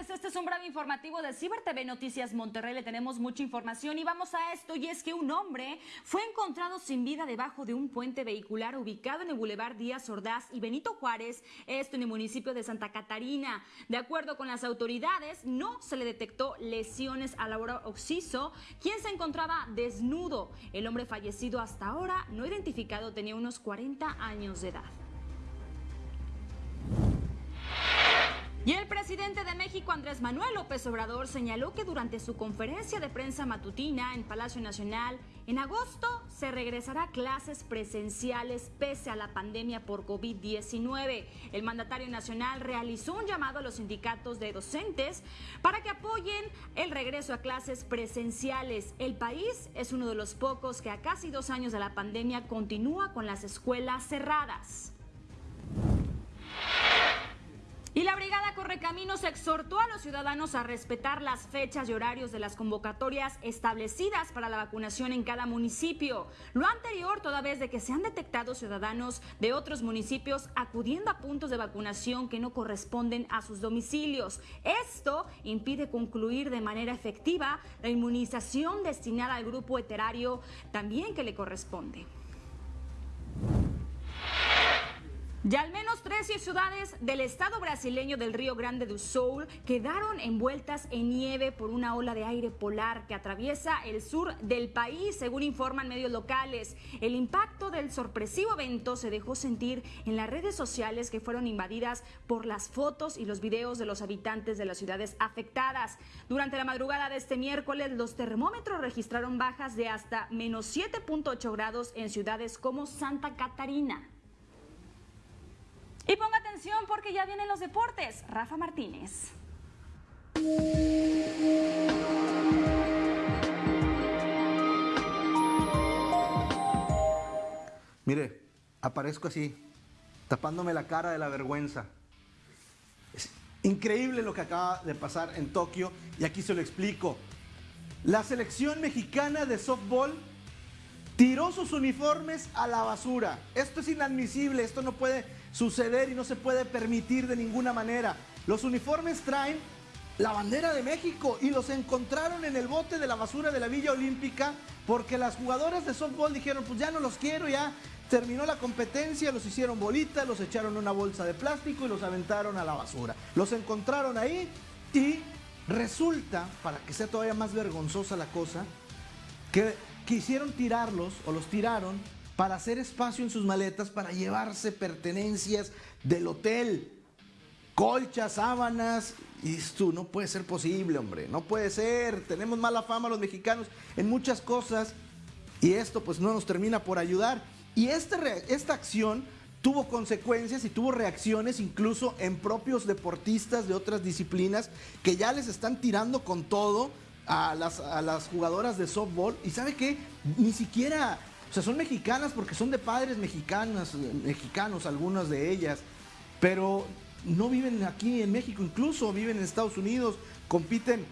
este es un breve informativo de Ciber TV Noticias Monterrey. Le tenemos mucha información y vamos a esto. Y es que un hombre fue encontrado sin vida debajo de un puente vehicular ubicado en el Boulevard Díaz Ordaz y Benito Juárez, esto en el municipio de Santa Catarina. De acuerdo con las autoridades, no se le detectó lesiones a Laura Oxiso, quien se encontraba desnudo. El hombre fallecido hasta ahora, no identificado, tenía unos 40 años de edad. Presidente de México, Andrés Manuel López Obrador, señaló que durante su conferencia de prensa matutina en Palacio Nacional, en agosto se regresará clases presenciales pese a la pandemia por COVID-19. El mandatario nacional realizó un llamado a los sindicatos de docentes para que apoyen el regreso a clases presenciales. El país es uno de los pocos que a casi dos años de la pandemia continúa con las escuelas cerradas. Correcaminos exhortó a los ciudadanos a respetar las fechas y horarios de las convocatorias establecidas para la vacunación en cada municipio. Lo anterior, toda vez de que se han detectado ciudadanos de otros municipios acudiendo a puntos de vacunación que no corresponden a sus domicilios. Esto impide concluir de manera efectiva la inmunización destinada al grupo eterario también que le corresponde. Ya al menos 13 ciudades del estado brasileño del Río Grande do Sul quedaron envueltas en nieve por una ola de aire polar que atraviesa el sur del país, según informan medios locales. El impacto del sorpresivo evento se dejó sentir en las redes sociales que fueron invadidas por las fotos y los videos de los habitantes de las ciudades afectadas. Durante la madrugada de este miércoles, los termómetros registraron bajas de hasta menos 7.8 grados en ciudades como Santa Catarina. Y ponga atención porque ya vienen los deportes. Rafa Martínez. Mire, aparezco así, tapándome la cara de la vergüenza. Es increíble lo que acaba de pasar en Tokio y aquí se lo explico. La selección mexicana de softball tiró sus uniformes a la basura. Esto es inadmisible, esto no puede suceder y no se puede permitir de ninguna manera. Los uniformes traen la bandera de México y los encontraron en el bote de la basura de la Villa Olímpica porque las jugadoras de softball dijeron, pues ya no los quiero, ya terminó la competencia, los hicieron bolitas, los echaron en una bolsa de plástico y los aventaron a la basura. Los encontraron ahí y resulta, para que sea todavía más vergonzosa la cosa, que quisieron tirarlos o los tiraron para hacer espacio en sus maletas para llevarse pertenencias del hotel, colchas, sábanas. Y tú, no puede ser posible, hombre, no puede ser. Tenemos mala fama los mexicanos en muchas cosas y esto pues no nos termina por ayudar. Y esta, esta acción tuvo consecuencias y tuvo reacciones incluso en propios deportistas de otras disciplinas que ya les están tirando con todo a las, a las jugadoras de softball. Y sabe qué, ni siquiera o sea, son mexicanas porque son de padres mexicanas, mexicanos, algunas de ellas, pero no viven aquí en México, incluso viven en Estados Unidos, compiten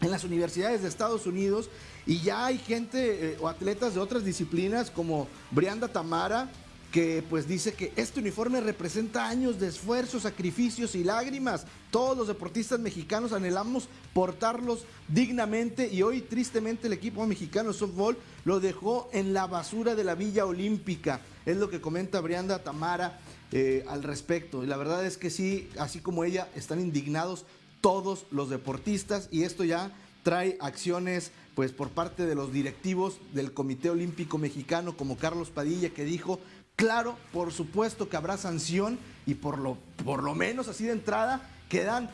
en las universidades de Estados Unidos y ya hay gente eh, o atletas de otras disciplinas como Brianda Tamara, que pues dice que este uniforme representa años de esfuerzo, sacrificios y lágrimas. Todos los deportistas mexicanos anhelamos portarlos dignamente y hoy tristemente el equipo mexicano de softball lo dejó en la basura de la Villa Olímpica. Es lo que comenta Brianda Tamara eh, al respecto. Y la verdad es que sí, así como ella, están indignados todos los deportistas y esto ya trae acciones pues por parte de los directivos del Comité Olímpico Mexicano como Carlos Padilla que dijo Claro, por supuesto que habrá sanción y por lo, por lo menos así de entrada quedan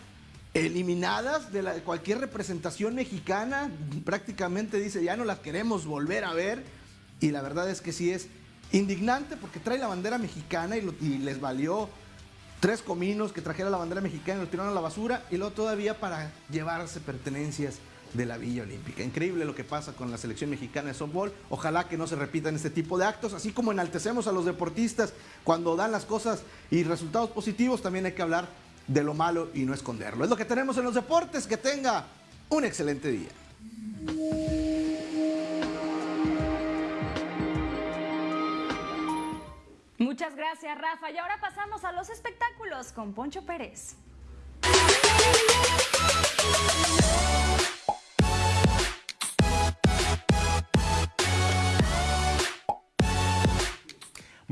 eliminadas de, cualquier representación mexicana. Prácticamente dice, ya no las queremos volver a ver. Y la verdad es que sí es indignante porque trae la bandera mexicana y, y les valió tres cominos que trajera la bandera mexicana y lo tiraron a la basura. Y luego todavía para llevarse pertenencias de la Villa Olímpica. Increíble lo que pasa con la selección mexicana de softball. Ojalá que no se repitan este tipo de actos, así como enaltecemos a los deportistas cuando dan las cosas y resultados positivos, también hay que hablar de lo malo y no esconderlo. Es lo que tenemos en los deportes. Que tenga un excelente día. Muchas gracias, Rafa. Y ahora pasamos a los espectáculos con Poncho Pérez.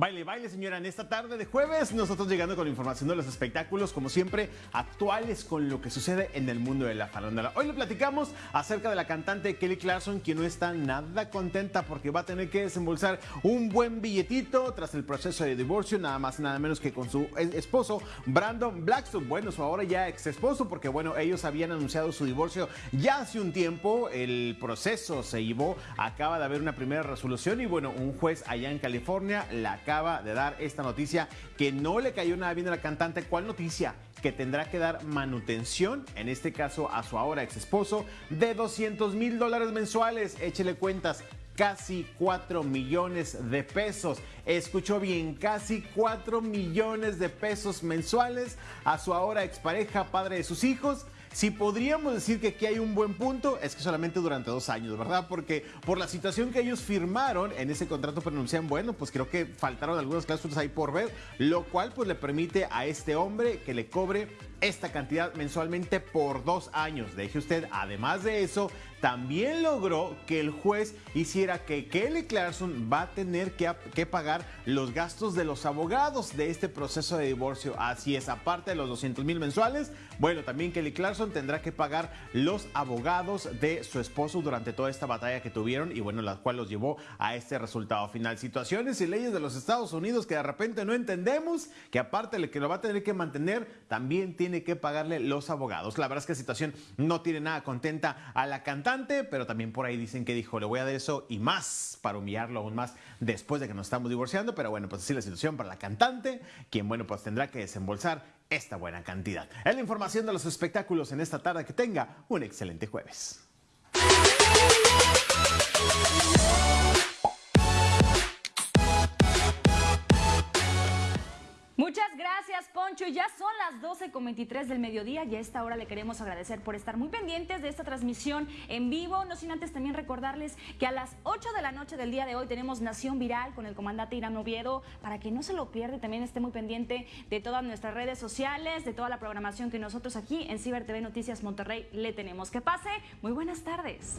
Baile, baile, señora. En esta tarde de jueves, nosotros llegando con información de los espectáculos, como siempre, actuales con lo que sucede en el mundo de la farándula. Hoy le platicamos acerca de la cantante Kelly Clarkson, quien no está nada contenta porque va a tener que desembolsar un buen billetito tras el proceso de divorcio, nada más nada menos que con su esposo, Brandon Blackstone. Bueno, su ahora ya ex esposo, porque bueno, ellos habían anunciado su divorcio ya hace un tiempo. El proceso se llevó, acaba de haber una primera resolución y bueno, un juez allá en California la acaba de dar esta noticia que no le cayó nada bien a la cantante. ¿Cuál noticia? Que tendrá que dar manutención, en este caso a su ahora ex esposo, de 200 mil dólares mensuales. Échele cuentas, casi 4 millones de pesos. Escuchó bien, casi 4 millones de pesos mensuales a su ahora expareja, padre de sus hijos. Si podríamos decir que aquí hay un buen punto, es que solamente durante dos años, ¿verdad? Porque por la situación que ellos firmaron en ese contrato pronuncian, bueno, pues creo que faltaron algunas cláusulas ahí por ver, lo cual pues le permite a este hombre que le cobre esta cantidad mensualmente por dos años. Deje usted, además de eso, también logró que el juez hiciera que Kelly Clarkson va a tener que, que, pagar los gastos de los abogados de este proceso de divorcio. Así es, aparte de los 200 mil mensuales, bueno, también Kelly Clarkson tendrá que pagar los abogados de su esposo durante toda esta batalla que tuvieron y bueno, la cual los llevó a este resultado final. Situaciones y leyes de los Estados Unidos que de repente no entendemos, que aparte de que lo va a tener que mantener, también tiene que pagarle los abogados. La verdad es que la situación no tiene nada contenta a la cantante, pero también por ahí dicen que dijo, le voy a dar eso y más para humillarlo aún más después de que nos estamos divorciando, pero bueno, pues así la situación para la cantante, quien bueno, pues tendrá que desembolsar esta buena cantidad. Es la información de los espectáculos en esta tarde. Que tenga un excelente jueves. Muchas gracias, Poncho. Ya son las 12.23 del mediodía y a esta hora le queremos agradecer por estar muy pendientes de esta transmisión en vivo. No sin antes también recordarles que a las 8 de la noche del día de hoy tenemos Nación Viral con el comandante Irán Oviedo para que no se lo pierda también esté muy pendiente de todas nuestras redes sociales, de toda la programación que nosotros aquí en Ciber TV Noticias Monterrey le tenemos. Que pase. Muy buenas tardes.